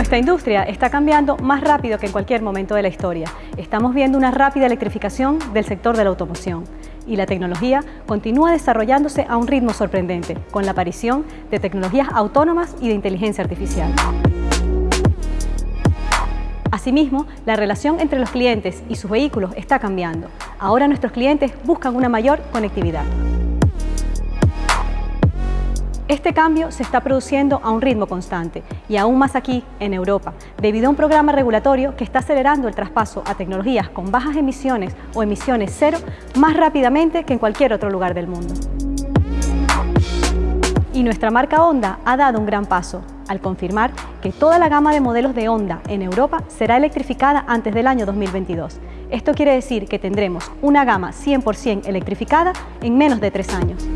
Nuestra industria está cambiando más rápido que en cualquier momento de la historia. Estamos viendo una rápida electrificación del sector de la automoción y la tecnología continúa desarrollándose a un ritmo sorprendente, con la aparición de tecnologías autónomas y de inteligencia artificial. Asimismo, la relación entre los clientes y sus vehículos está cambiando. Ahora nuestros clientes buscan una mayor conectividad. Este cambio se está produciendo a un ritmo constante y aún más aquí, en Europa, debido a un programa regulatorio que está acelerando el traspaso a tecnologías con bajas emisiones o emisiones cero más rápidamente que en cualquier otro lugar del mundo. Y nuestra marca Honda ha dado un gran paso al confirmar que toda la gama de modelos de Honda en Europa será electrificada antes del año 2022. Esto quiere decir que tendremos una gama 100% electrificada en menos de tres años.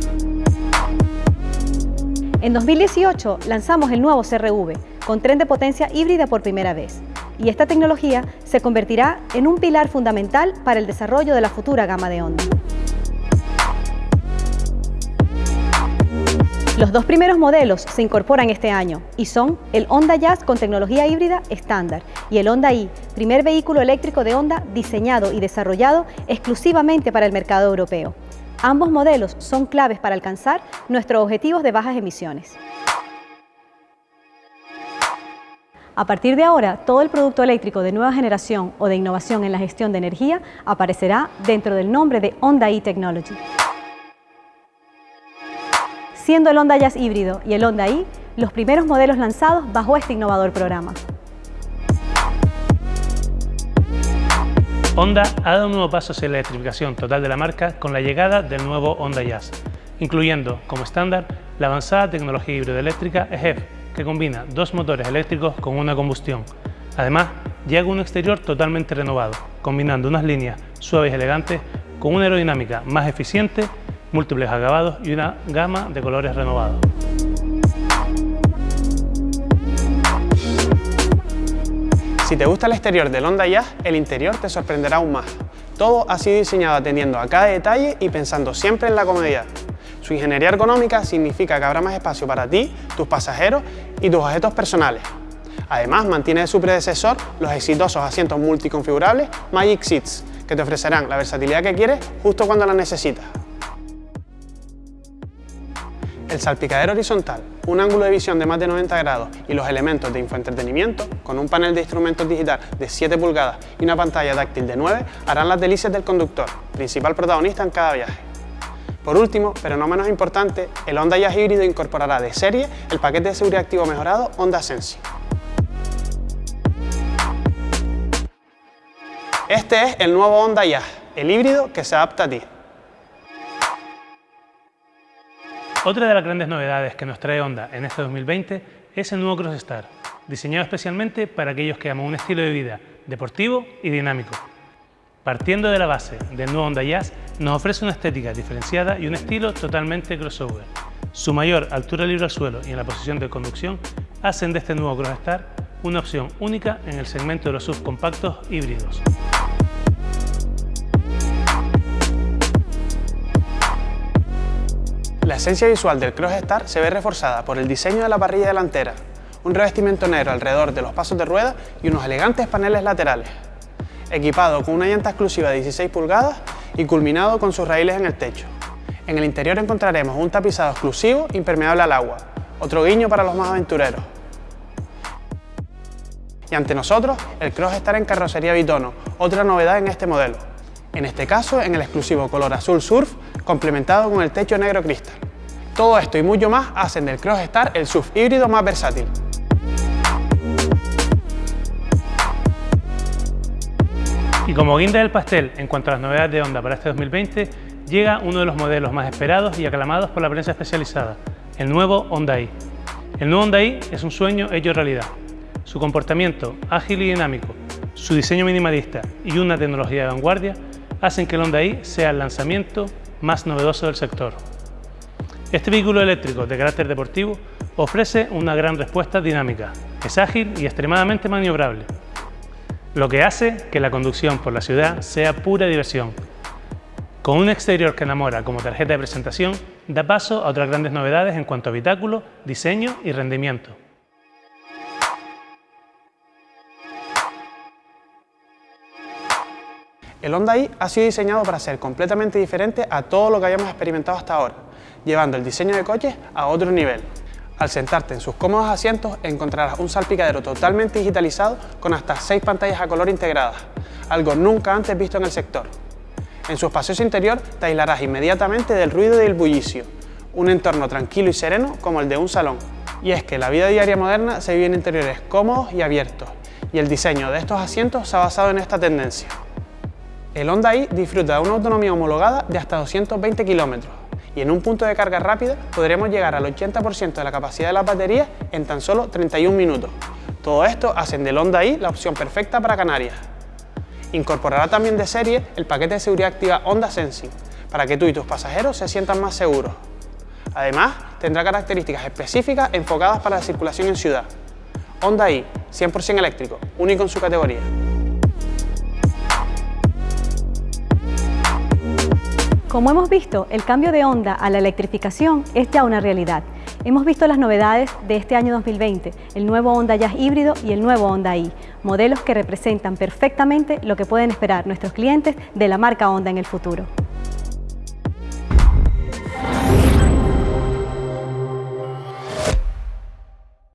En 2018 lanzamos el nuevo CRV, con tren de potencia híbrida por primera vez, y esta tecnología se convertirá en un pilar fundamental para el desarrollo de la futura gama de Honda. Los dos primeros modelos se incorporan este año y son el Honda Jazz con tecnología híbrida estándar y el Honda i, primer vehículo eléctrico de Honda diseñado y desarrollado exclusivamente para el mercado europeo. Ambos modelos son claves para alcanzar nuestros objetivos de bajas emisiones. A partir de ahora, todo el producto eléctrico de nueva generación o de innovación en la gestión de energía aparecerá dentro del nombre de Honda e-Technology. Siendo el Honda Jazz híbrido y el Honda i los primeros modelos lanzados bajo este innovador programa. Honda ha dado un nuevo paso hacia la electrificación total de la marca con la llegada del nuevo Honda Jazz, incluyendo como estándar la avanzada tecnología híbrida eléctrica EHEV, que combina dos motores eléctricos con una combustión. Además, llega un exterior totalmente renovado, combinando unas líneas suaves y elegantes con una aerodinámica más eficiente, múltiples acabados y una gama de colores renovados. Si te gusta el exterior del Honda Jazz, el interior te sorprenderá aún más. Todo ha sido diseñado atendiendo a cada detalle y pensando siempre en la comodidad. Su ingeniería ergonómica significa que habrá más espacio para ti, tus pasajeros y tus objetos personales. Además, mantiene de su predecesor los exitosos asientos multiconfigurables Magic Seats, que te ofrecerán la versatilidad que quieres justo cuando la necesitas. El salpicadero horizontal, un ángulo de visión de más de 90 grados y los elementos de infoentretenimiento, con un panel de instrumentos digital de 7 pulgadas y una pantalla táctil de 9, harán las delicias del conductor, principal protagonista en cada viaje. Por último, pero no menos importante, el Honda Jazz híbrido incorporará de serie el paquete de seguridad activo mejorado Honda Sensi. Este es el nuevo Honda Jazz, el híbrido que se adapta a ti. Otra de las grandes novedades que nos trae Honda en este 2020 es el nuevo Crossstar, diseñado especialmente para aquellos que aman un estilo de vida deportivo y dinámico. Partiendo de la base del nuevo Honda Jazz, nos ofrece una estética diferenciada y un estilo totalmente crossover. Su mayor altura libre al suelo y en la posición de conducción hacen de este nuevo Crossstar una opción única en el segmento de los subcompactos híbridos. La esencia visual del Crossstar se ve reforzada por el diseño de la parrilla delantera, un revestimiento negro alrededor de los pasos de rueda y unos elegantes paneles laterales. Equipado con una llanta exclusiva de 16 pulgadas y culminado con sus raíles en el techo. En el interior encontraremos un tapizado exclusivo impermeable al agua, otro guiño para los más aventureros. Y ante nosotros, el Crossstar en carrocería bitono, otra novedad en este modelo. En este caso, en el exclusivo color azul surf complementado con el techo negro cristal. Todo esto y mucho más hacen del Crossstar el SUV híbrido más versátil. Y como guinda del pastel en cuanto a las novedades de Honda para este 2020, llega uno de los modelos más esperados y aclamados por la prensa especializada, el nuevo Honda i. El nuevo Honda i es un sueño hecho realidad. Su comportamiento ágil y dinámico, su diseño minimalista y una tecnología de vanguardia hacen que el Honda i sea el lanzamiento más novedoso del sector. Este vehículo eléctrico de carácter deportivo ofrece una gran respuesta dinámica, es ágil y extremadamente maniobrable, lo que hace que la conducción por la ciudad sea pura diversión. Con un exterior que enamora como tarjeta de presentación, da paso a otras grandes novedades en cuanto a habitáculo, diseño y rendimiento. El Honda i ha sido diseñado para ser completamente diferente a todo lo que hayamos experimentado hasta ahora, llevando el diseño de coches a otro nivel. Al sentarte en sus cómodos asientos encontrarás un salpicadero totalmente digitalizado con hasta 6 pantallas a color integradas, algo nunca antes visto en el sector. En su espacioso interior te aislarás inmediatamente del ruido y del bullicio, un entorno tranquilo y sereno como el de un salón. Y es que la vida diaria moderna se vive en interiores cómodos y abiertos, y el diseño de estos asientos se ha basado en esta tendencia. El Honda i disfruta de una autonomía homologada de hasta 220 km y en un punto de carga rápida podremos llegar al 80% de la capacidad de la batería en tan solo 31 minutos. Todo esto hacen del Honda i la opción perfecta para Canarias. Incorporará también de serie el paquete de seguridad activa Honda Sensing para que tú y tus pasajeros se sientan más seguros. Además, tendrá características específicas enfocadas para la circulación en ciudad. Honda i, 100% eléctrico, único en su categoría. Como hemos visto, el cambio de Honda a la electrificación es ya una realidad. Hemos visto las novedades de este año 2020, el nuevo Honda Jazz híbrido y el nuevo Honda i, modelos que representan perfectamente lo que pueden esperar nuestros clientes de la marca Honda en el futuro.